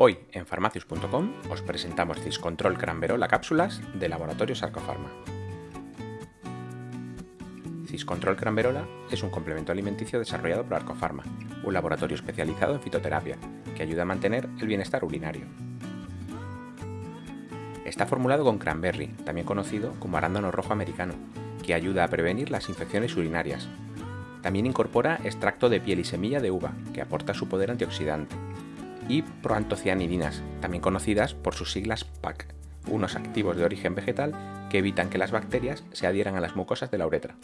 Hoy en farmacius.com os presentamos Ciscontrol Cranverola cápsulas de Laboratorios Arcofarma. Ciscontrol Cranverola es un complemento alimenticio desarrollado por Arcofarma, un laboratorio especializado en fitoterapia que ayuda a mantener el bienestar urinario. Está formulado con cranberry, también conocido como arándano rojo americano, que ayuda a prevenir las infecciones urinarias. También incorpora extracto de piel y semilla de uva, que aporta su poder antioxidante, y proantocianidinas, también conocidas por sus siglas PAC, unos activos de origen vegetal que evitan que las bacterias se adhieran a las mucosas de la uretra.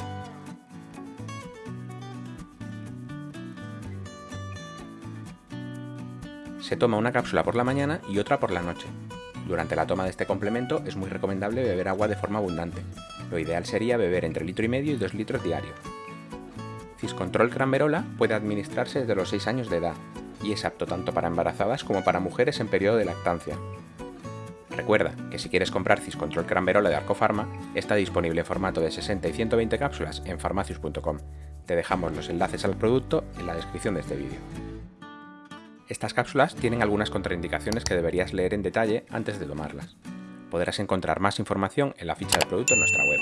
Se toma una cápsula por la mañana y otra por la noche. Durante la toma de este complemento es muy recomendable beber agua de forma abundante. Lo ideal sería beber entre litro y medio y 2 litros diarios. Ciscontrol Cranverola puede administrarse desde los 6 años de edad y es apto tanto para embarazadas como para mujeres en periodo de lactancia. Recuerda que si quieres comprar Ciscontrol Cranverola de Arcofarma, está disponible en formato de 60 y 120 cápsulas en farmacius.com. Te dejamos los enlaces al producto en la descripción de este vídeo. Estas cápsulas tienen algunas contraindicaciones que deberías leer en detalle antes de tomarlas. Podrás encontrar más información en la ficha del producto en nuestra web.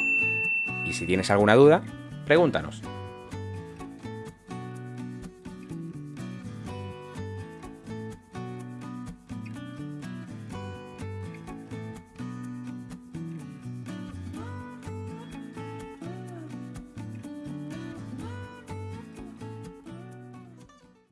Y si tienes alguna duda, pregúntanos.